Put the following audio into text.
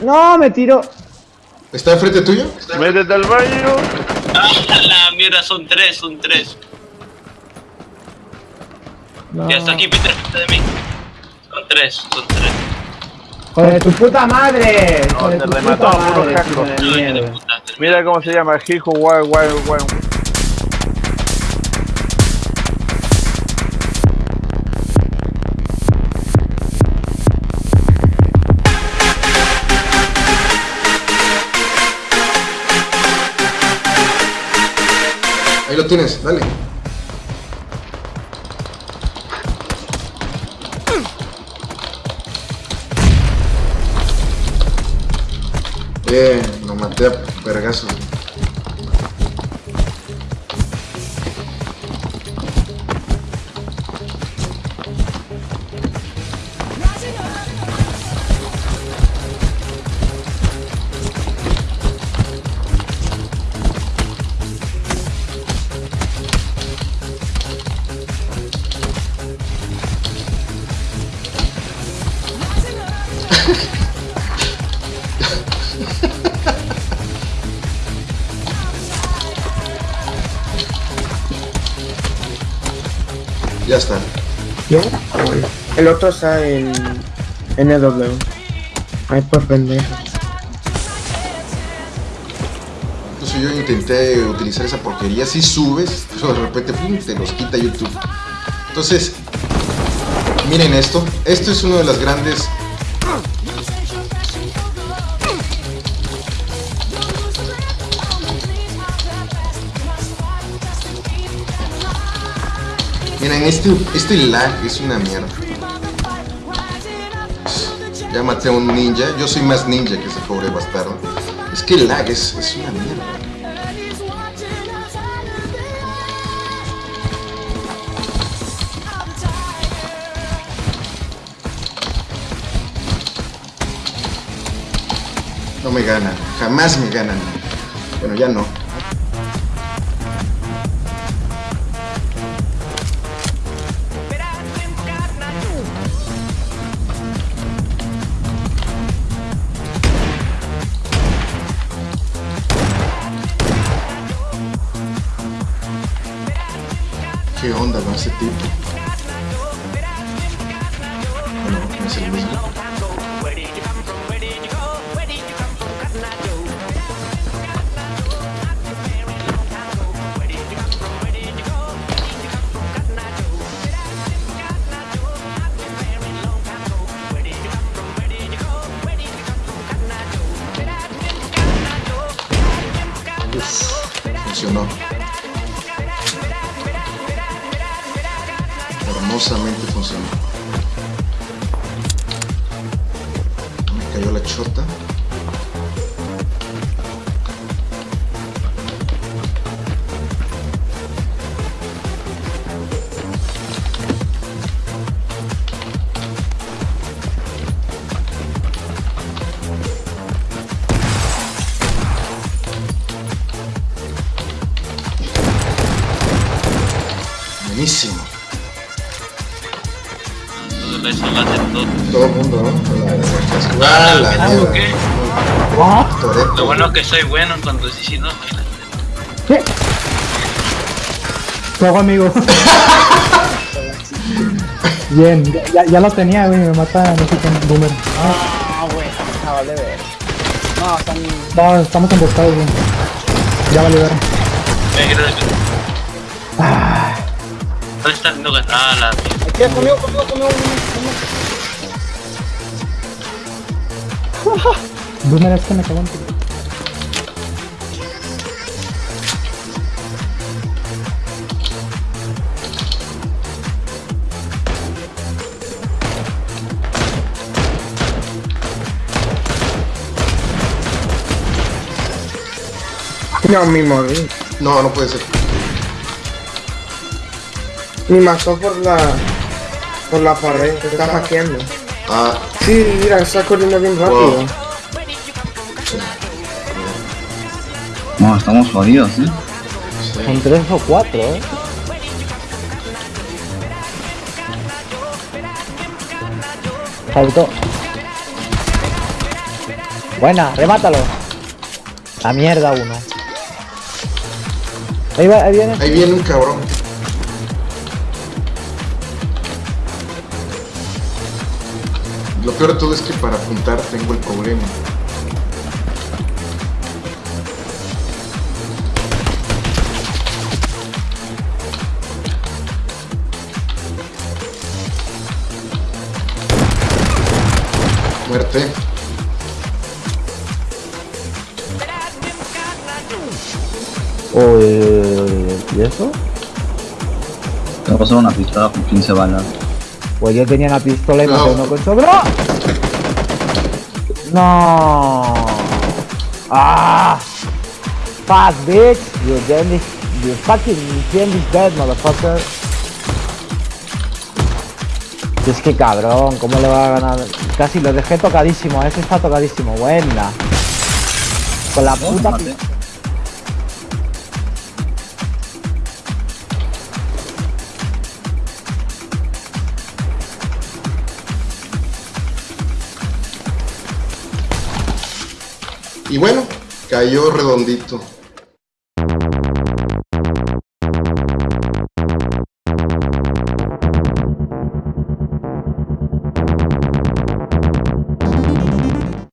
No, me tiró. ¿Está enfrente tuyo? Métete al baño. Ah, la mierda, son tres, son tres. No. Ya está aquí, Peter, frente de mí. Son tres, son tres. Joder, tu puta madre. No, Joder, te tu remató, puro casco. No. Mira cómo se llama, Hijo Wild Wild Wild. Ahí lo tienes, dale. Bien, lo maté a vergazo. Ya está. ¿Quién? El otro está en NW. Ay, por pendejo. Entonces yo intenté utilizar esa porquería. Si subes, pero de repente pum, te los quita YouTube. Entonces, miren esto. Esto es uno de las grandes. Miren, este, este lag es una mierda. Ya maté a un ninja. Yo soy más ninja que ese pobre bastardo. Es que el lag es, es una mierda. No me ganan, jamás me ganan. Bueno, ya no. ¿Qué onda con ese tipo? Bueno, no es el mismo. Uf, funcionó. Hermosamente funcionó. Me cayó la chota. Eso lo hacen todo. Todo el mundo, ¿no? La, la, la, Ah, mierda. ¿qué? Toretto. Lo bueno es que soy bueno cuando sí, sí, no. ¿Qué? ¿Qué hago, amigo? Bien, ya- los tenía, güey, me mata, no sé quién, Boomer. Ah, güey, de ver. No, están. No, estamos emboscados, güey. Ya vale ver. Que- ¿Dónde? No, ah, la mierda. Aquí, conmigo, conmigo, conmigo. Boomer es que me cagó No, mi móvil. No, no puede ser. Me mató por la. Por la pared. Te está hackeando. Ah, Sí, mira, está corriendo bien rápido. Wow. No, estamos jodidos, ¿eh? Son tres o cuatro, eh. Saltó. Buena, remátalo. La mierda uno. Ahí, va, ahí viene. Ahí viene un cabrón. Lo peor de todo es que para apuntar tengo el problema. Muerte. Uy, ¿y eso? Te pasó una pistola con 15 balas. Pues yo tenía una pistola y No. maté uno con sobra. No. Ah. Fuck, bitch. Your game is, your fucking game is dead, motherfucker. Es que cabrón, ¿cómo le va a ganar? Casi lo dejé tocadísimo, ese está tocadísimo, buena. Con la puta Y bueno, cayó redondito.